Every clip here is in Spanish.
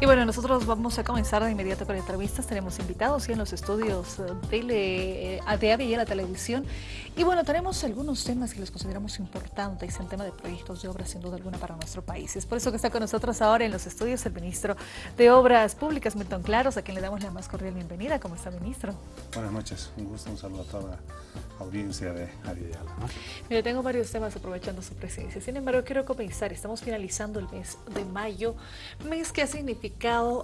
Y bueno, nosotros vamos a comenzar de inmediato con entrevistas. Tenemos invitados en los estudios de, de y la televisión. Y bueno, tenemos algunos temas que los consideramos importantes en tema de proyectos de obras, sin duda alguna, para nuestro país. Es por eso que está con nosotros ahora en los estudios el ministro de Obras Públicas, Milton Claros, a quien le damos la más cordial bienvenida. ¿Cómo está, ministro? Buenas noches. Un gusto, un saludo a toda la audiencia de. ¿no? Mire, tengo varios temas aprovechando su presencia. Sin embargo, quiero comenzar. Estamos finalizando el mes de mayo, mes que ha significado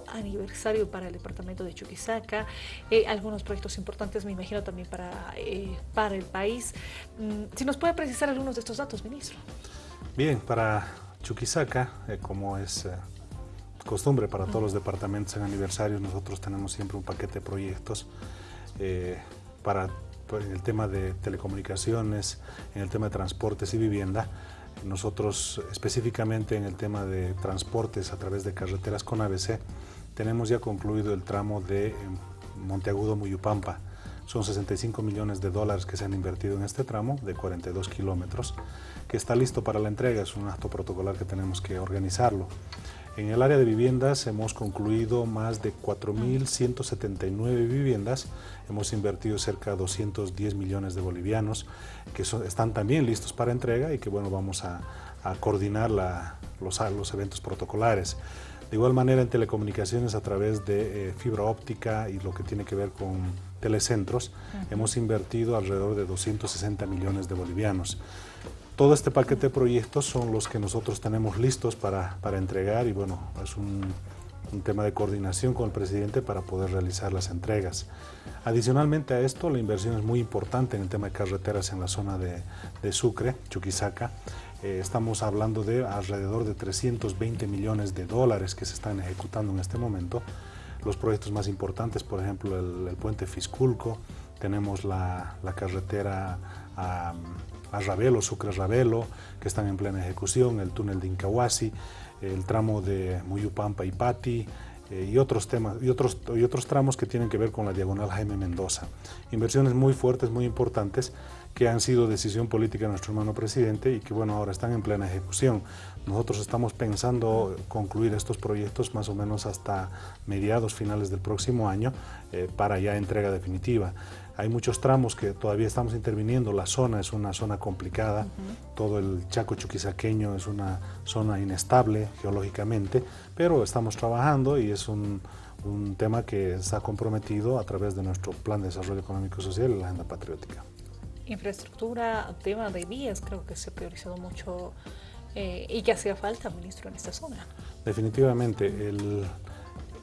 aniversario para el departamento de Chuquisaca, eh, algunos proyectos importantes, me imagino, también para, eh, para el país. Mm, si nos puede precisar algunos de estos datos, ministro. Bien, para Chuquisaca, eh, como es costumbre para todos los departamentos en aniversario, nosotros tenemos siempre un paquete de proyectos para en el tema de telecomunicaciones, en el tema de transportes y vivienda. Nosotros específicamente en el tema de transportes a través de carreteras con ABC, tenemos ya concluido el tramo de eh, Monteagudo-Muyupampa. Son 65 millones de dólares que se han invertido en este tramo de 42 kilómetros, que está listo para la entrega, es un acto protocolar que tenemos que organizarlo. En el área de viviendas hemos concluido más de 4.179 viviendas, hemos invertido cerca de 210 millones de bolivianos que están también listos para entrega y que bueno, vamos a, coordinar los, los eventos protocolares. De igual manera en telecomunicaciones a través de eh, fibra óptica y lo que tiene que ver con telecentros, hemos invertido alrededor de 260 millones de bolivianos. Todo este paquete de proyectos son los que nosotros tenemos listos para, para entregar y bueno, es un, un, tema de coordinación con el presidente para poder realizar las entregas. Adicionalmente a esto, la inversión es muy importante en el tema de carreteras en la zona de, de Sucre, Chuquisaca. Eh, estamos hablando de alrededor de 320 millones de dólares que se están ejecutando en este momento. Los proyectos más importantes, por ejemplo, el, puente Fisculco, tenemos la, la carretera a Ravelo, Sucre-Ravelo, que están en plena ejecución, el túnel de Incahuasi, el tramo de Muyupampa y Pati, eh, y otros temas y otros, y otros tramos que tienen que ver con la diagonal Jaime Mendoza. Inversiones muy fuertes, muy importantes, que han sido decisión política de nuestro hermano presidente y que bueno, ahora están en plena ejecución. Nosotros estamos pensando concluir estos proyectos más o menos hasta mediados finales del próximo año eh, para ya entrega definitiva. Hay muchos tramos que todavía estamos interviniendo, la zona es una zona complicada, todo el Chaco Chuquisaqueño es una zona inestable geológicamente, pero estamos trabajando y es un, un tema que está comprometido a través de nuestro Plan de Desarrollo Económico y Social y la Agenda Patriótica. Infraestructura, tema de vías, creo que se ha priorizado mucho eh, y que hacía falta, ministro, en esta zona. Definitivamente, el,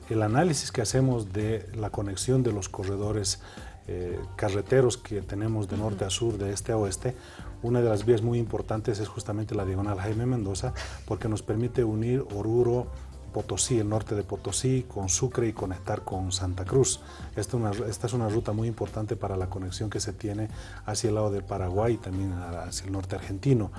el análisis que hacemos de la conexión de los corredores eh, carreteros que tenemos de norte a sur, de este a oeste, una de las vías muy importantes es justamente la diagonal Jaime Mendoza, porque nos permite unir Oruro, Potosí, el norte de Potosí, con Sucre y conectar con Santa Cruz. Esta, es una ruta muy importante para la conexión que se tiene hacia el lado del Paraguay y también hacia el norte argentino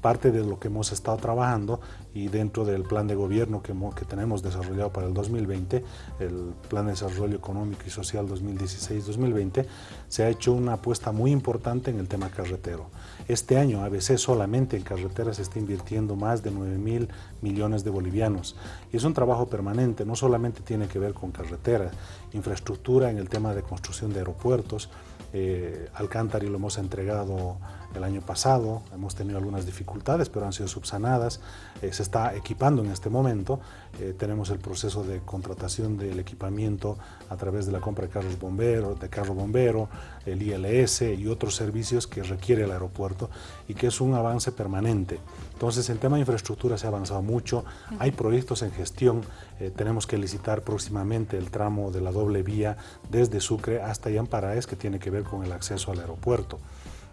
parte de lo que hemos estado trabajando y dentro del plan de gobierno que, tenemos desarrollado para el 2020, el Plan de Desarrollo Económico y Social 2016-2020, se ha hecho una apuesta muy importante en el tema carretero. Este año ABC solamente en carreteras está invirtiendo más de 9 mil millones de bolivianos y es un trabajo permanente, no solamente tiene que ver con carreteras, infraestructura en el tema de construcción de aeropuertos, eh, Alcántara lo hemos entregado el año pasado, hemos tenido algunas dificultades, pero han sido subsanadas, eh, se está equipando en este momento, eh, tenemos el proceso de contratación del equipamiento a través de la compra de carros bomberos, de carro bombero, el ILS y otros servicios que requiere el aeropuerto y que es un avance permanente. Entonces, en tema de infraestructura se ha avanzado mucho, hay proyectos en gestión, eh, tenemos que licitar próximamente el tramo de la doble vía desde Sucre hasta Yamparaes, que tiene que ver con el acceso al aeropuerto.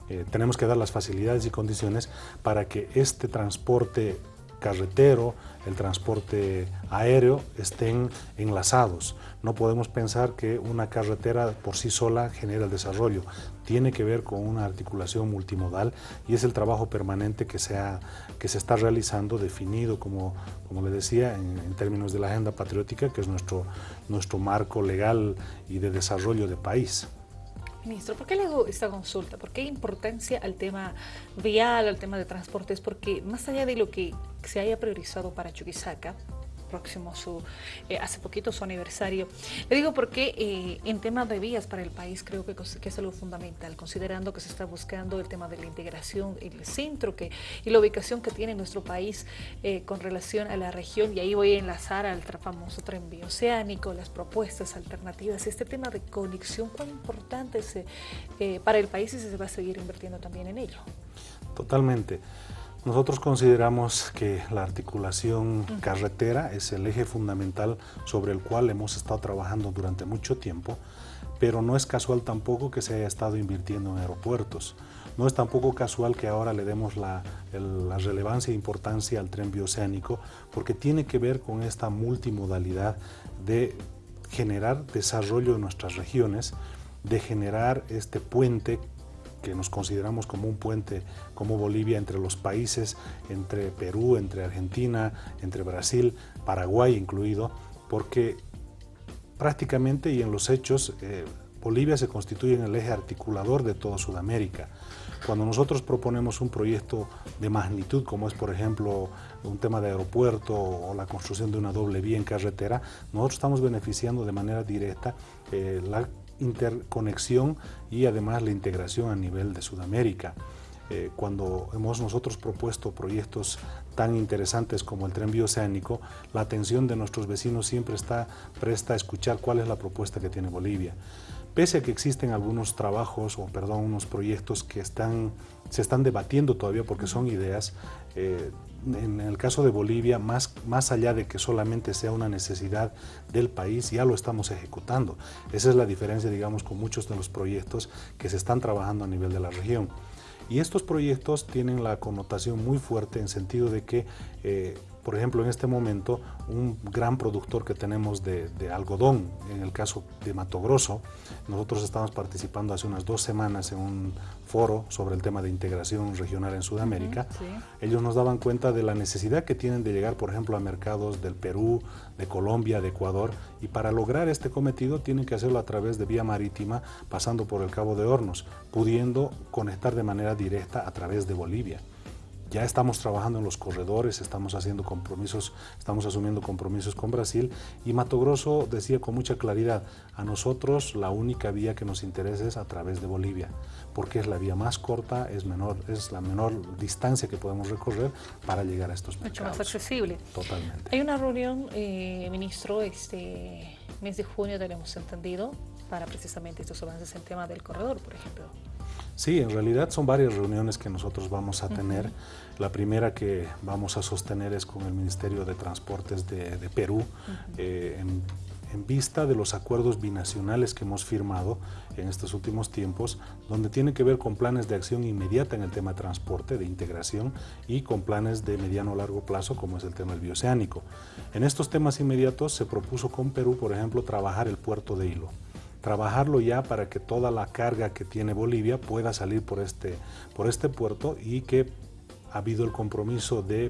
Eh, tenemos que dar las facilidades y condiciones para que este transporte carretero, el transporte aéreo estén enlazados. No podemos pensar que una carretera por sí sola genera el desarrollo. Tiene que ver con una articulación multimodal y es el trabajo permanente que se, está realizando, definido, como, como le decía, en, en, términos de la agenda patriótica, que es nuestro, nuestro marco legal y de desarrollo de país. Ministro, ¿por qué le hago esta consulta? ¿Por qué importancia al tema vial, al tema de transportes? Porque más allá de lo que se haya priorizado para Chuquisaca, próximo su, eh, hace poquito su aniversario. Le digo porque eh, en temas de vías para el país creo que, que, es algo fundamental, considerando que se está buscando el tema de la integración, el centro que, y la ubicación que tiene nuestro país eh, con relación a la región, y ahí voy a enlazar al famoso tren bioceánico, las propuestas alternativas, este tema de conexión, cuán importante es para el país y si se va a seguir invirtiendo también en ello. Totalmente. Nosotros consideramos que la articulación carretera es el eje fundamental sobre el cual hemos estado trabajando durante mucho tiempo, pero no es casual tampoco que se haya estado invirtiendo en aeropuertos. No es tampoco casual que ahora le demos la, la relevancia e importancia al tren bioceánico, porque tiene que ver con esta multimodalidad de generar desarrollo en nuestras regiones, de generar este puente que nos consideramos como un puente como Bolivia entre los países, entre Perú, entre Argentina, entre Brasil, Paraguay incluido, porque prácticamente y en los hechos eh, Bolivia se constituye en el eje articulador de toda Sudamérica. Cuando nosotros proponemos un proyecto de magnitud, como es por ejemplo un tema de aeropuerto o la construcción de una doble vía en carretera, nosotros estamos beneficiando de manera directa eh, la interconexión y además la integración a nivel de Sudamérica. Eh, cuando hemos nosotros propuesto proyectos tan interesantes como el tren bioceánico, la atención de nuestros vecinos siempre está presta a escuchar cuál es la propuesta que tiene Bolivia. Pese a que existen algunos trabajos, o perdón, unos proyectos que están, se están debatiendo todavía porque son ideas, eh, en el caso de Bolivia, más, más allá de que solamente sea una necesidad del país, ya lo estamos ejecutando. Esa es la diferencia, digamos, con muchos de los proyectos que se están trabajando a nivel de la región. Y estos proyectos tienen la connotación muy fuerte en sentido de que eh, por ejemplo, en este momento, un gran productor que tenemos de, algodón, en el caso de Mato Grosso, nosotros estamos participando hace unas dos semanas en un foro sobre el tema de integración regional en Sudamérica. Ellos nos daban cuenta de la necesidad que tienen de llegar, por ejemplo, a mercados del Perú, de Colombia, de Ecuador, y para lograr este cometido tienen que hacerlo a través de vía marítima, pasando por el Cabo de Hornos, pudiendo conectar de manera directa a través de Bolivia. Ya estamos trabajando en los corredores, estamos haciendo compromisos, estamos asumiendo compromisos con Brasil y Mato Grosso decía con mucha claridad, a nosotros la única vía que nos interesa es a través de Bolivia, porque es la vía más corta, es, menor, es la menor distancia que podemos recorrer para llegar a estos mercados. Mucho más accesible. Totalmente. Hay una reunión, eh, ministro, este mes de junio tenemos entendido, para precisamente estos avances en tema del corredor, por ejemplo. Sí, en realidad son varias reuniones que nosotros vamos a tener. La primera que vamos a sostener es con el Ministerio de Transportes de, Perú, eh, en, vista de los acuerdos binacionales que hemos firmado en estos últimos tiempos, donde tiene que ver con planes de acción inmediata en el tema de transporte, de integración, y con planes de mediano o largo plazo, como es el tema del bioceánico. En estos temas inmediatos se propuso con Perú, por ejemplo, trabajar el puerto de Hilo trabajarlo ya para que toda la carga que tiene Bolivia pueda salir por este, por este puerto y que ha habido el compromiso de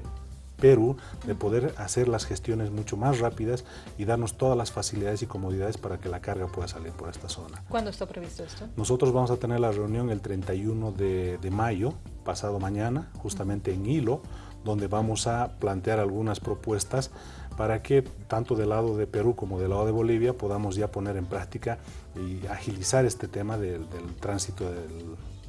Perú de poder hacer las gestiones mucho más rápidas y darnos todas las facilidades y comodidades para que la carga pueda salir por esta zona. ¿Cuándo está previsto esto? Nosotros vamos a tener la reunión el 31 de, de mayo, pasado mañana, justamente en Hilo, donde vamos a plantear algunas propuestas para que tanto del lado de Perú como del lado de Bolivia podamos ya poner en práctica y agilizar este tema del, tránsito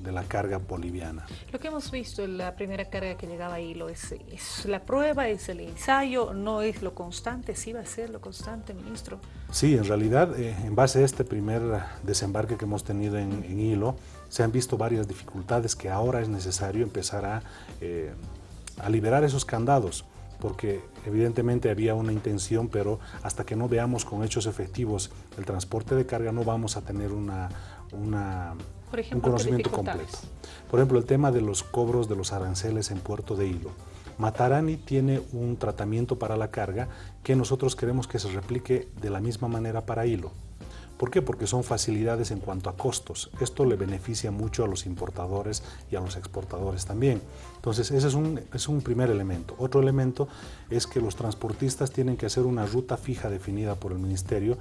de la carga boliviana. Lo que hemos visto en la primera carga que llegaba ahí lo es, es, la prueba, es el ensayo, no es lo constante, sí va a ser lo constante, ministro. Sí, en realidad, eh, en base a este primer desembarque que hemos tenido en, Hilo, se han visto varias dificultades que ahora es necesario empezar a, eh, a liberar esos candados porque evidentemente había una intención, pero hasta que no veamos con hechos efectivos el transporte de carga no vamos a tener una, un conocimiento completo. Por ejemplo, el tema de los cobros de los aranceles en Puerto de Hilo. Matarani tiene un tratamiento para la carga que nosotros queremos que se replique de la misma manera para Hilo. ¿Por qué? Porque son facilidades en cuanto a costos. Esto le beneficia mucho a los importadores y a los exportadores también. Entonces, ese es un, es un primer elemento. Otro elemento es que los transportistas tienen que hacer una ruta fija definida por el Ministerio,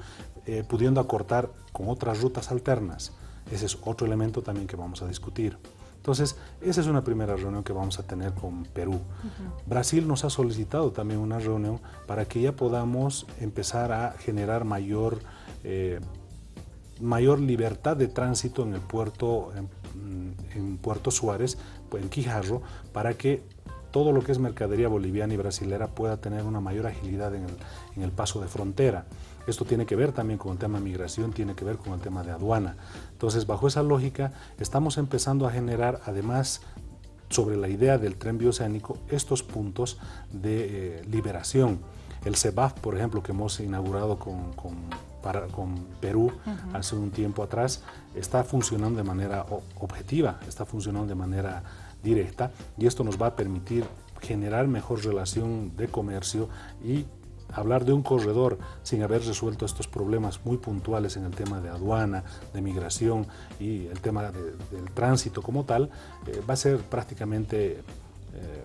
eh, pudiendo acortar con otras rutas alternas. Ese es otro elemento también que vamos a discutir. Entonces, esa es una primera reunión que vamos a tener con Perú. Brasil nos ha solicitado también una reunión para que ya podamos empezar a generar mayor, eh, mayor libertad de tránsito en el puerto, en, Puerto Suárez, pues, en Quijarro, para que todo lo que es mercadería boliviana y brasilera pueda tener una mayor agilidad en el, en el paso de frontera. Esto tiene que ver también con el tema de migración, tiene que ver con el tema de aduana. Entonces, bajo esa lógica, estamos empezando a generar, además, sobre la idea del tren bioceánico, estos puntos de eh, liberación. El CEBAF, por ejemplo, que hemos inaugurado con, con, Perú hace un tiempo atrás, está funcionando de manera objetiva, está funcionando de manera directa y esto nos va a permitir generar mejor relación de comercio y hablar de un corredor sin haber resuelto estos problemas muy puntuales en el tema de aduana, de migración y el tema del tránsito como tal, eh, va a ser prácticamente eh,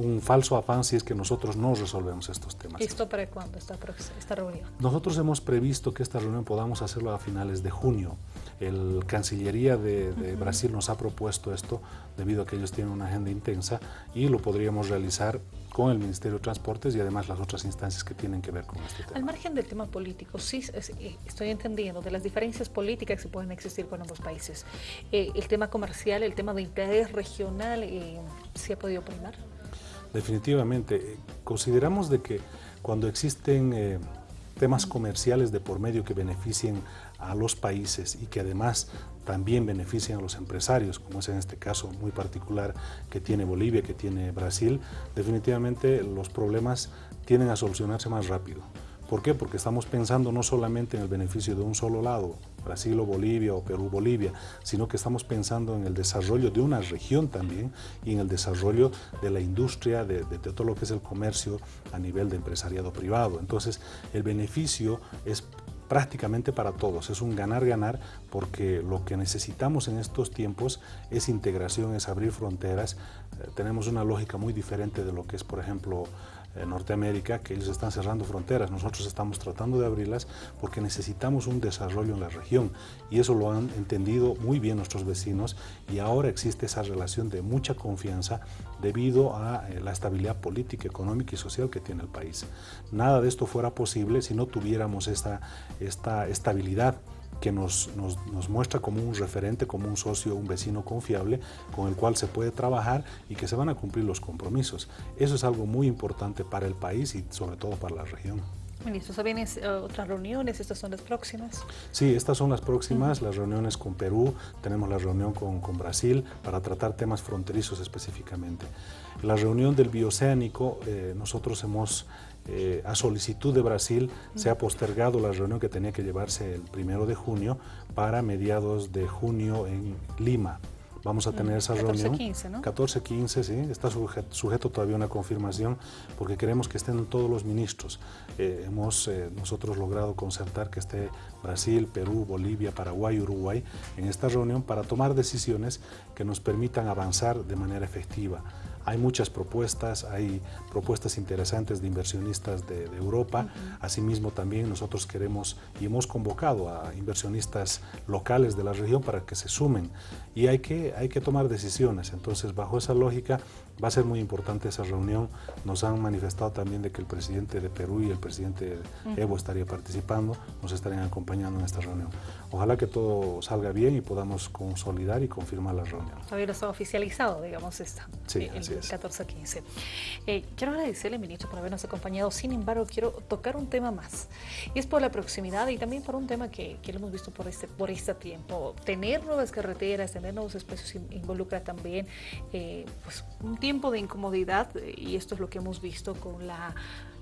un falso afán si es que nosotros no resolvemos estos temas. ¿Esto para cuándo esta, esta reunión? Nosotros hemos previsto que esta reunión podamos hacerlo a finales de junio. El Cancillería de, Brasil nos ha propuesto esto debido a que ellos tienen una agenda intensa y lo podríamos realizar con el Ministerio de Transportes y además las otras instancias que tienen que ver con este tema. Al margen del tema político, sí eh, estoy entendiendo de las diferencias políticas que pueden existir con ambos países. Eh, el tema comercial, el tema de interés regional, eh, ¿sí ha podido primar? Definitivamente. Consideramos de que cuando existen eh, temas comerciales de por medio que beneficien a los países y que además también beneficien a los empresarios, como es en este caso muy particular que tiene Bolivia, que tiene Brasil, definitivamente los problemas tienden a solucionarse más rápido. ¿Por qué? Porque estamos pensando no solamente en el beneficio de un solo lado, Brasil o Bolivia o Perú Bolivia, sino que estamos pensando en el desarrollo de una región también y en el desarrollo de la industria, de, todo lo que es el comercio a nivel de empresariado privado. Entonces, el beneficio es prácticamente para todos. Es un ganar-ganar porque lo que necesitamos en estos tiempos es integración, es abrir fronteras. Eh, tenemos una lógica muy diferente de lo que es, por ejemplo, Norteamérica, que ellos están cerrando fronteras. Nosotros estamos tratando de abrirlas porque necesitamos un desarrollo en la región y eso lo han entendido muy bien nuestros vecinos y ahora existe esa relación de mucha confianza debido a eh, la estabilidad política, económica y social que tiene el país. Nada de esto fuera posible si no tuviéramos esta, esta estabilidad que nos, nos, muestra como un referente, como un socio, un vecino confiable con el cual se puede trabajar y que se van a cumplir los compromisos. Eso es algo muy importante para el país y sobre todo para la región. Ministro, ¿se vienen eh, otras reuniones? ¿Estas son las próximas? Sí, estas son las próximas, las reuniones con Perú, tenemos la reunión con, Brasil para tratar temas fronterizos específicamente. La reunión del bioceánico, eh, nosotros hemos eh, a solicitud de Brasil se ha postergado la reunión que tenía que llevarse el primero de junio para mediados de junio en Lima. Vamos a tener esa 14, reunión. 15, ¿no? 14, 15, sí. Está sujeto, todavía a una confirmación porque queremos que estén todos los ministros. Eh, hemos eh, nosotros logrado concertar que esté Brasil, Perú, Bolivia, Paraguay, Uruguay en esta reunión para tomar decisiones que nos permitan avanzar de manera efectiva. Hay muchas propuestas, hay propuestas interesantes de inversionistas de, Europa. Asimismo, también nosotros queremos y hemos convocado a inversionistas locales de la región para que se sumen. Y hay que, hay que tomar decisiones. Entonces, bajo esa lógica, Va a ser muy importante esa reunión. Nos han manifestado también de que el presidente de Perú y el presidente Evo estaría participando, nos estarían acompañando en esta reunión. Ojalá que todo salga bien y podamos consolidar y confirmar la reunión. Todavía está oficializado, digamos, esta, sí, el 14-15. Eh, quiero agradecerle, ministro, por habernos acompañado. Sin embargo, quiero tocar un tema más. Y es por la proximidad y también por un tema que, que lo hemos visto por este, por este tiempo. Tener nuevas carreteras, tener nuevos espacios involucra también eh, pues, un tiempo tiempo de incomodidad, eh, y esto es lo que hemos visto con la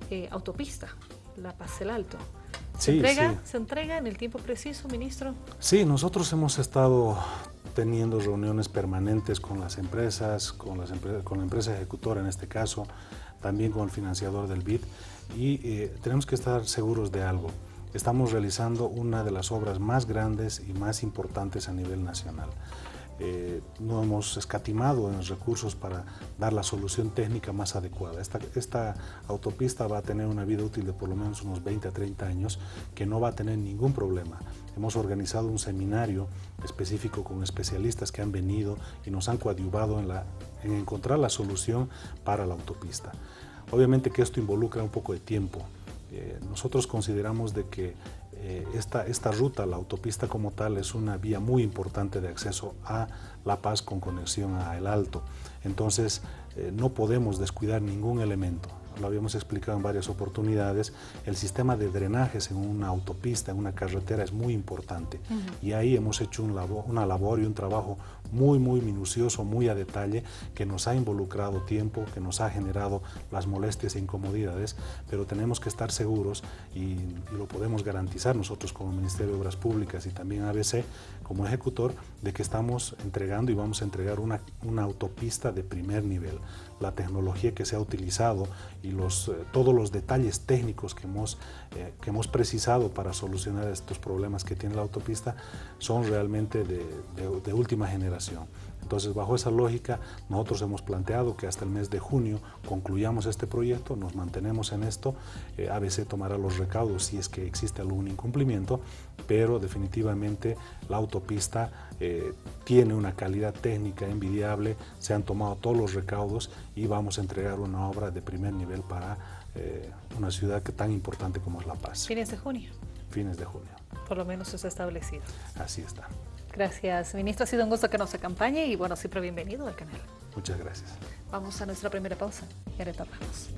eh, autopista, la Paz del Alto. ¿Se, entrega, ¿Se entrega en el tiempo preciso, ministro? Sí, nosotros hemos estado teniendo reuniones permanentes con las empresas, con, las con la empresa ejecutora en este caso, también con el financiador del BID, y eh, tenemos que estar seguros de algo. Estamos realizando una de las obras más grandes y más importantes a nivel nacional. Eh, no hemos escatimado en recursos para dar la solución técnica más adecuada. Esta, autopista va a tener una vida útil de por lo menos unos 20 a 30 años que no va a tener ningún problema. Hemos organizado un seminario específico con especialistas que han venido y nos han coadyuvado en, en encontrar la solución para la autopista. Obviamente que esto involucra un poco de tiempo. Eh, nosotros consideramos de que eh, esta, esta ruta, la autopista como tal, es una vía muy importante de acceso a La Paz con conexión a El Alto. Entonces, eh, no podemos descuidar ningún elemento lo habíamos explicado en varias oportunidades, el sistema de drenajes en una autopista, en una carretera es muy importante. Y ahí hemos hecho un una labor y un trabajo muy, muy minucioso, muy a detalle, que nos ha involucrado tiempo, que nos ha generado las molestias e incomodidades, pero tenemos que estar seguros y, lo podemos garantizar nosotros como Ministerio de Obras Públicas y también ABC como ejecutor, de que estamos entregando y vamos a entregar una, una autopista de primer nivel. La tecnología que se ha utilizado y los, eh, todos los detalles técnicos que hemos, eh, que hemos precisado para solucionar estos problemas que tiene la autopista son realmente de, de última generación. Entonces, bajo esa lógica, nosotros hemos planteado que hasta el mes de junio concluyamos este proyecto, nos mantenemos en esto, eh, ABC tomará los recaudos si es que existe algún incumplimiento, pero definitivamente la autopista eh, tiene una calidad técnica envidiable, se han tomado todos los recaudos y vamos a entregar una obra de primer nivel para eh, una ciudad que tan importante como es La Paz. Fines de junio. Fines de junio. Por lo menos está establecido. Así está. Gracias, ministro. Ha sido un gusto que nos acompañe y bueno, siempre bienvenido al canal. Muchas gracias. Vamos a nuestra primera pausa y retornamos.